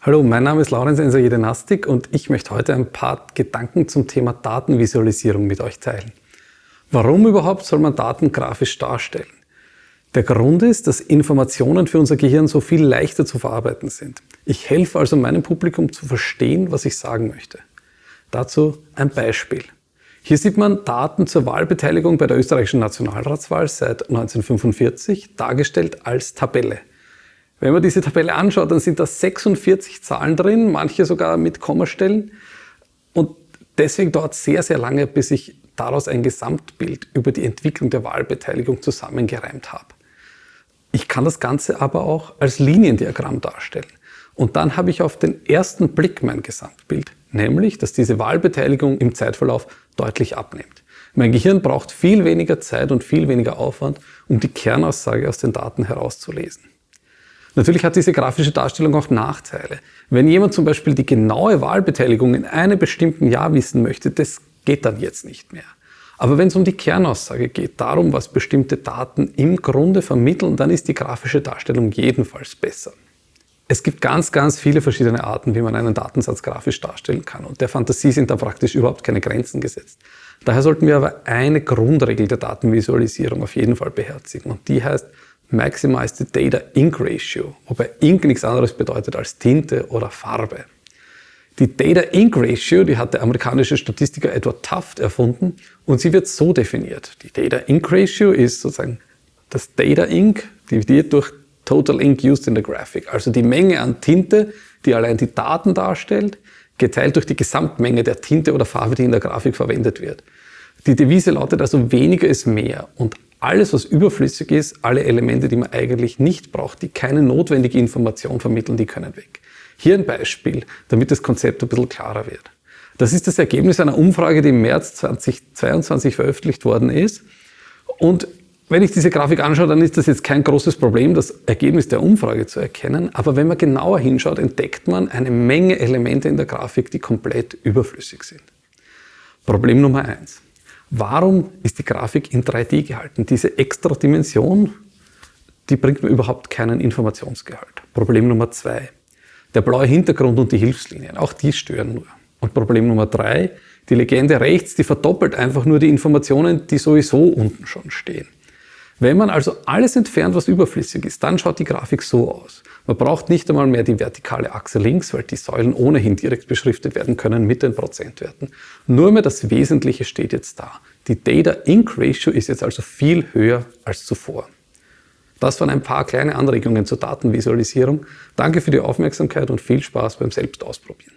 Hallo, mein Name ist Laurenz Enser Jedenastik und ich möchte heute ein paar Gedanken zum Thema Datenvisualisierung mit euch teilen. Warum überhaupt soll man Daten grafisch darstellen? Der Grund ist, dass Informationen für unser Gehirn so viel leichter zu verarbeiten sind. Ich helfe also meinem Publikum zu verstehen, was ich sagen möchte. Dazu ein Beispiel. Hier sieht man Daten zur Wahlbeteiligung bei der österreichischen Nationalratswahl seit 1945 dargestellt als Tabelle. Wenn man diese Tabelle anschaut, dann sind da 46 Zahlen drin, manche sogar mit Kommastellen. Und deswegen dauert es sehr, sehr lange, bis ich daraus ein Gesamtbild über die Entwicklung der Wahlbeteiligung zusammengereimt habe. Ich kann das Ganze aber auch als Liniendiagramm darstellen. Und dann habe ich auf den ersten Blick mein Gesamtbild, nämlich, dass diese Wahlbeteiligung im Zeitverlauf deutlich abnimmt. Mein Gehirn braucht viel weniger Zeit und viel weniger Aufwand, um die Kernaussage aus den Daten herauszulesen. Natürlich hat diese grafische Darstellung auch Nachteile. Wenn jemand zum Beispiel die genaue Wahlbeteiligung in einem bestimmten Jahr wissen möchte, das geht dann jetzt nicht mehr. Aber wenn es um die Kernaussage geht, darum, was bestimmte Daten im Grunde vermitteln, dann ist die grafische Darstellung jedenfalls besser. Es gibt ganz, ganz viele verschiedene Arten, wie man einen Datensatz grafisch darstellen kann. Und der Fantasie sind da praktisch überhaupt keine Grenzen gesetzt. Daher sollten wir aber eine Grundregel der Datenvisualisierung auf jeden Fall beherzigen. Und die heißt, Maximize the Data Ink Ratio, wobei Ink nichts anderes bedeutet als Tinte oder Farbe. Die Data Ink Ratio, die hat der amerikanische Statistiker Edward Taft erfunden und sie wird so definiert. Die Data Ink Ratio ist sozusagen das Data Ink dividiert durch Total Ink Used in the Graphic, also die Menge an Tinte, die allein die Daten darstellt, geteilt durch die Gesamtmenge der Tinte oder Farbe, die in der Grafik verwendet wird. Die Devise lautet also weniger ist mehr und alles, was überflüssig ist, alle Elemente, die man eigentlich nicht braucht, die keine notwendige Information vermitteln, die können weg. Hier ein Beispiel, damit das Konzept ein bisschen klarer wird. Das ist das Ergebnis einer Umfrage, die im März 2022 veröffentlicht worden ist. Und wenn ich diese Grafik anschaue, dann ist das jetzt kein großes Problem, das Ergebnis der Umfrage zu erkennen. Aber wenn man genauer hinschaut, entdeckt man eine Menge Elemente in der Grafik, die komplett überflüssig sind. Problem Nummer eins. Warum ist die Grafik in 3D gehalten? Diese extra Dimension, die bringt mir überhaupt keinen Informationsgehalt. Problem Nummer zwei. Der blaue Hintergrund und die Hilfslinien, auch die stören nur. Und Problem Nummer drei, die Legende rechts, die verdoppelt einfach nur die Informationen, die sowieso unten schon stehen. Wenn man also alles entfernt, was überflüssig ist, dann schaut die Grafik so aus. Man braucht nicht einmal mehr die vertikale Achse links, weil die Säulen ohnehin direkt beschriftet werden können mit den Prozentwerten. Nur mehr das Wesentliche steht jetzt da. Die Data Ink Ratio ist jetzt also viel höher als zuvor. Das waren ein paar kleine Anregungen zur Datenvisualisierung. Danke für die Aufmerksamkeit und viel Spaß beim Selbstausprobieren.